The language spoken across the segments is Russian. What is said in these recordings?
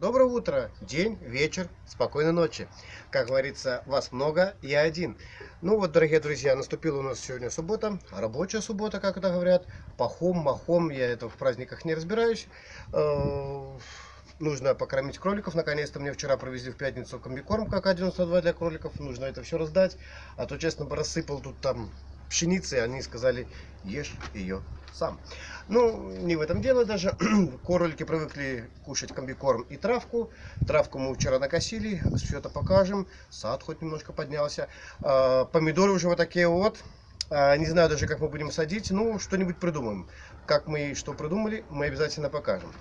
Доброе утро, день, вечер, спокойной ночи. Как говорится, вас много, я один. Ну вот, дорогие друзья, наступила у нас сегодня суббота, рабочая суббота, как это говорят. Пахом, махом, я это в праздниках не разбираюсь. Э, нужно покормить кроликов. Наконец-то мне вчера провезли в пятницу комбикорм, как 92 для кроликов. Нужно это все раздать. А то, честно, рассыпал тут там пшеницы, они сказали, ешь ее сам. Ну, не в этом дело даже. Кролики привыкли кушать комбикорм и травку. Травку мы вчера накосили, все это покажем. Сад хоть немножко поднялся. А, помидоры уже вот такие вот. А, не знаю даже, как мы будем садить. Ну, что-нибудь придумаем. Как мы что придумали, мы обязательно покажем.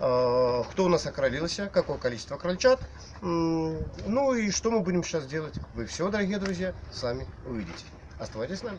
А, кто у нас окролился, какое количество крольчат. Ну и что мы будем сейчас делать, вы все, дорогие друзья, сами увидите. Оставайтесь с нами.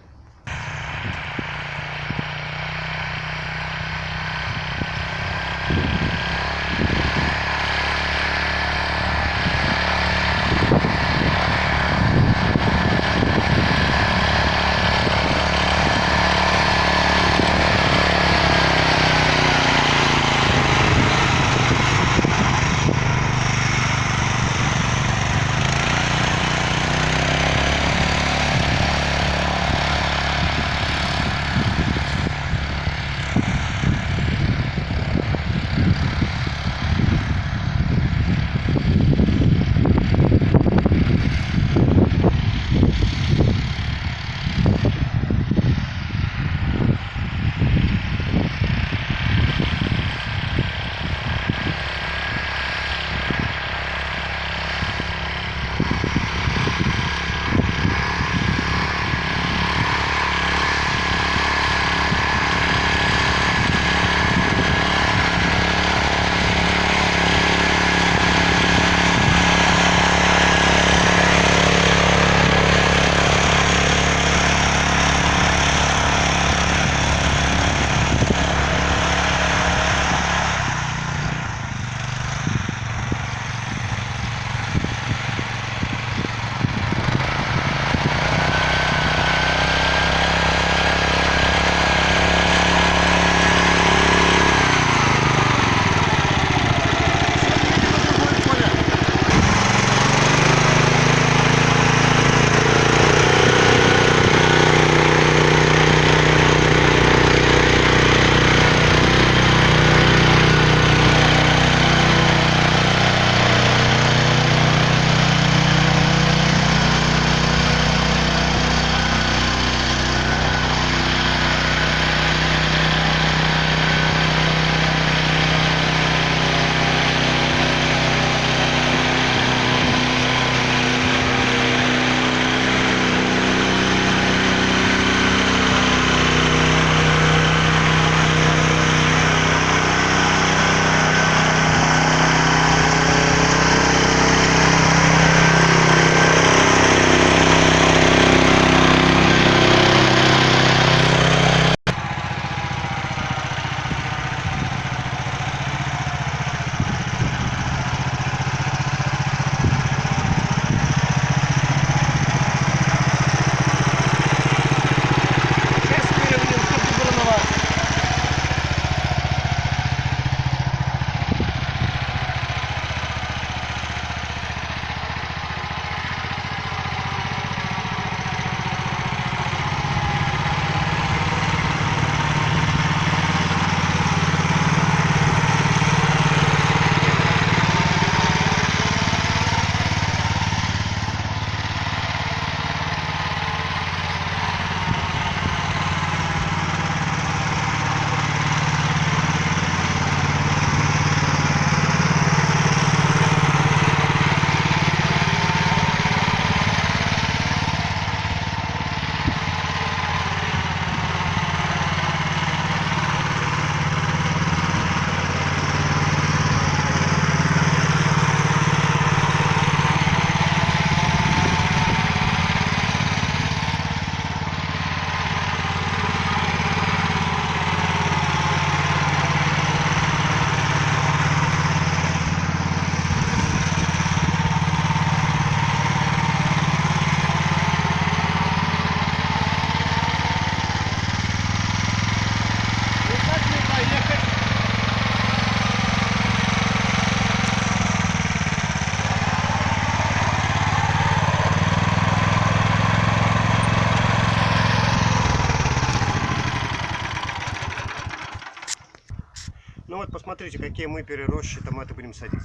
Смотрите, какие мы переросшие томаты будем садить.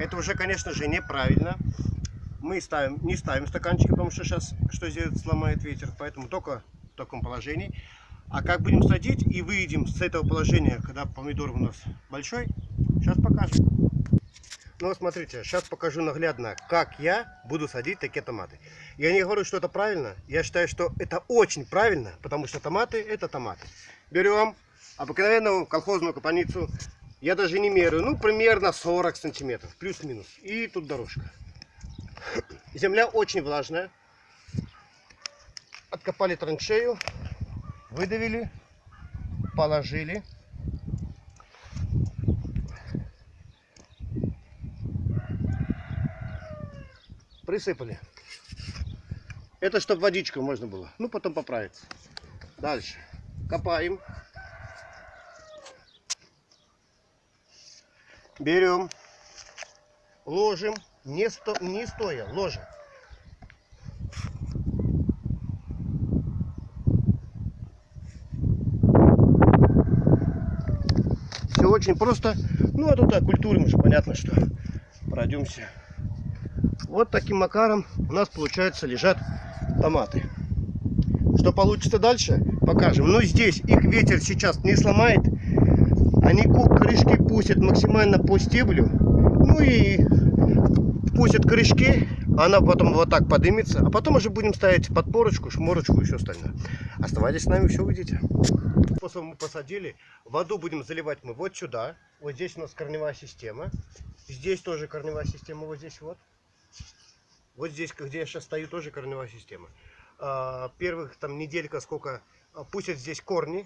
Это уже, конечно же, неправильно. Мы ставим, не ставим стаканчики, потому что сейчас что сделает, сломает ветер. Поэтому только в таком положении. А как будем садить и выйдем с этого положения, когда помидор у нас большой, сейчас покажем. Ну смотрите, сейчас покажу наглядно, как я буду садить такие томаты. Я не говорю, что это правильно, я считаю, что это очень правильно, потому что томаты это томаты. Берем обыкновенную колхозную капаницу, я даже не меряю, ну примерно 40 сантиметров, плюс-минус. И тут дорожка. Земля очень влажная. Откопали траншею, выдавили, положили. Присыпали. Это чтобы водичку можно было. Ну, потом поправиться. Дальше. Копаем. Берем. Ложим. Не, сто, не стоя, ложим. Все очень просто. Ну, а тут о культуре уже понятно, что пройдемся. Вот таким макаром у нас, получается, лежат томаты. Что получится дальше, покажем. Но здесь их ветер сейчас не сломает. Они корешки пустят максимально по стеблю. Ну и пустят корешки, она потом вот так подымется. А потом уже будем ставить подпорочку, шморочку и все остальное. Оставайтесь с нами, все увидите. После мы посадили. Воду будем заливать мы вот сюда. Вот здесь у нас корневая система. Здесь тоже корневая система, вот здесь вот. Вот здесь, где я сейчас стою, тоже корневая система. А, первых там неделька сколько а, пустят здесь корни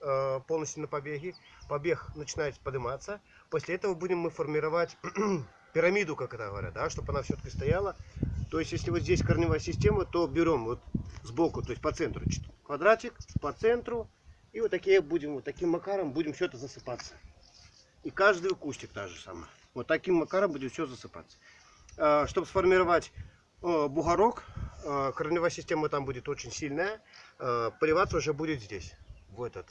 а, полностью на побеге. Побег начинает подниматься. После этого будем мы формировать пирамиду, как это говорят, да, чтобы она все-таки стояла. То есть, если вот здесь корневая система, то берем вот сбоку, то есть по центру квадратик, по центру. И вот такие будем, вот таким макаром будем все это засыпаться. И каждый кустик та же самое. Вот таким макаром будет все засыпаться. Э, чтобы сформировать э, бугорок, э, корневая система там будет очень сильная, поливаться уже будет здесь, в этот,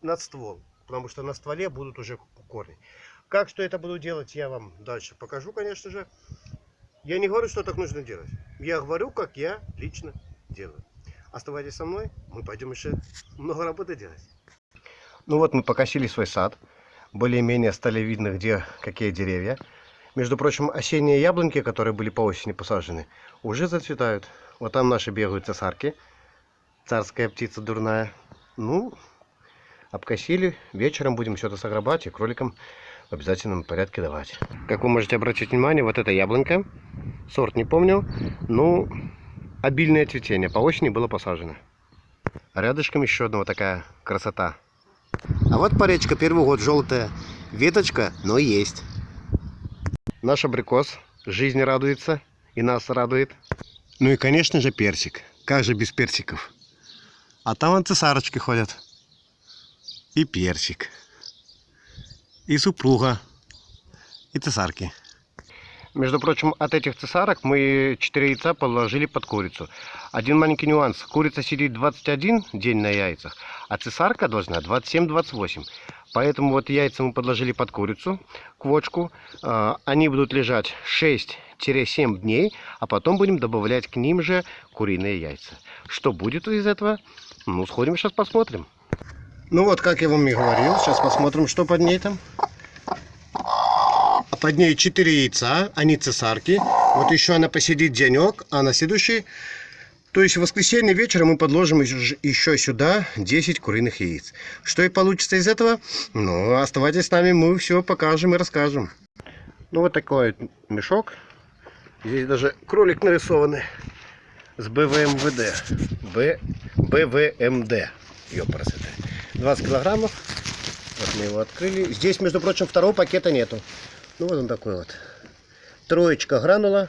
над ствол, потому что на стволе будут уже корни. Как что это буду делать, я вам дальше покажу, конечно же. Я не говорю, что так нужно делать. Я говорю, как я лично делаю. Оставайтесь со мной, мы пойдем еще много работы делать. Ну вот мы покосили свой сад. Более-менее стали видно, где какие деревья. Между прочим, осенние яблоньки, которые были по осени посажены, уже зацветают. Вот там наши бегают цесарки. Царская птица дурная. Ну, обкосили. Вечером будем все это согребать и кроликам в обязательном порядке давать. Как вы можете обратить внимание, вот эта яблонька. Сорт не помню. Ну, обильное цветение. По осени было посажено. А рядышком еще одна вот такая красота. А вот паречка первый год желтая. Веточка, но есть. Наш абрикос жизнь радуется и нас радует. Ну и, конечно же, персик. Как же без персиков? А там вон цесарочки ходят. И персик. И супруга. И цесарки. Между прочим, от этих цесарок мы 4 яйца положили под курицу. Один маленький нюанс. Курица сидит 21 день на яйцах, а цесарка должна 27-28. Поэтому вот яйца мы подложили под курицу, квочку. А, они будут лежать 6-7 дней, а потом будем добавлять к ним же куриные яйца. Что будет из этого? Ну, сходим сейчас посмотрим. Ну вот, как я вам и говорил, сейчас посмотрим, что под ней там. Под ней 4 яйца, они цесарки. Вот еще она посидит денек, а на следующий то есть в воскресенье вечером мы подложим еще сюда 10 куриных яиц. Что и получится из этого? Ну, оставайтесь с нами, мы все покажем и расскажем. Ну, вот такой мешок. Здесь даже кролик нарисованный с БВМВД. Б, БВМД. Ёпрасоты. 20 килограммов. Вот мы его открыли. Здесь, между прочим, второго пакета нету. Ну, вот он такой вот. Троечка гранула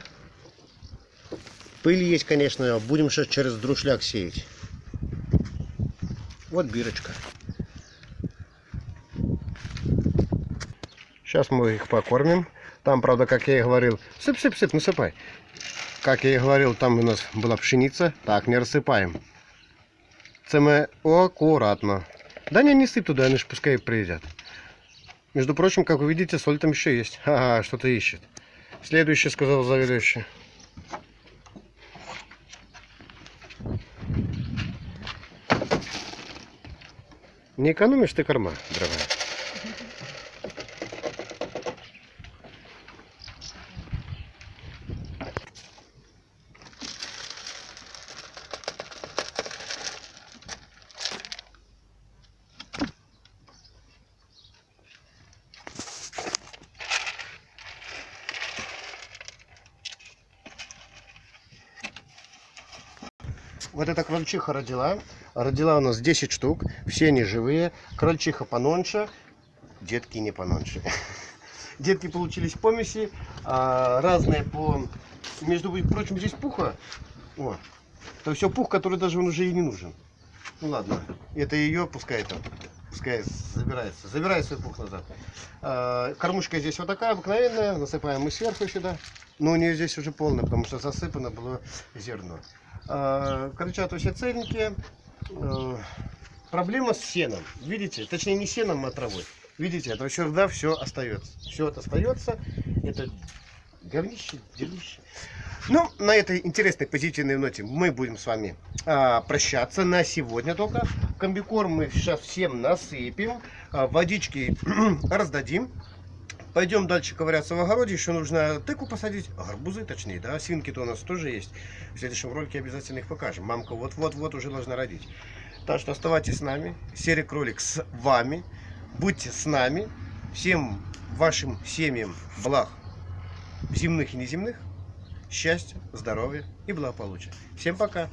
Пыль есть, конечно, будем сейчас через друшляк сеять. Вот бирочка. Сейчас мы их покормим. Там, правда, как я и говорил, сыпь-сыпь-сыпь, насыпай. Как я и говорил, там у нас была пшеница. Так, не рассыпаем. Це ми аккуратно. Да не, не сыпь туда, они ж пускай приедят. Между прочим, как вы видите, соль там еще есть. Ага, что-то ищет. Следующий, сказал заведующий. Не экономишь ты корма, дорогая. Вот эта крольчиха родила. Родила у нас 10 штук. Все они живые. Крольчиха пононше. Детки не пононше. Детки получились помеси. а, разные по... Между прочим, здесь пуха. О, то все пух, который даже он уже и не нужен. Ну ладно, это ее, пускай там, пускай забирается. Забирай свой пух назад. А, кормушка здесь вот такая обыкновенная, насыпаем мы сверху сюда. Но у нее здесь уже полная, потому что засыпано было зерно. А, кричат все цельненькие. А, проблема с сеном. Видите? Точнее не сеном, а травой. Видите, это всегда все остается. Все это остается. Это говнище, дерьмище. Ну, на этой интересной позитивной ноте мы будем с вами а, прощаться на сегодня только. Комбикорм мы сейчас всем насыпем, а, водички раздадим. Пойдем дальше ковыряться в огороде. Еще нужно тыку посадить, гарбузы точнее, да, свинки-то у нас тоже есть. В следующем ролике обязательно их покажем. Мамка вот-вот-вот уже должна родить. Так что оставайтесь с нами. Серый кролик с вами. Будьте с нами. Всем вашим семьям благ земных и неземных. Счастья, здоровья и благополучия. Всем пока!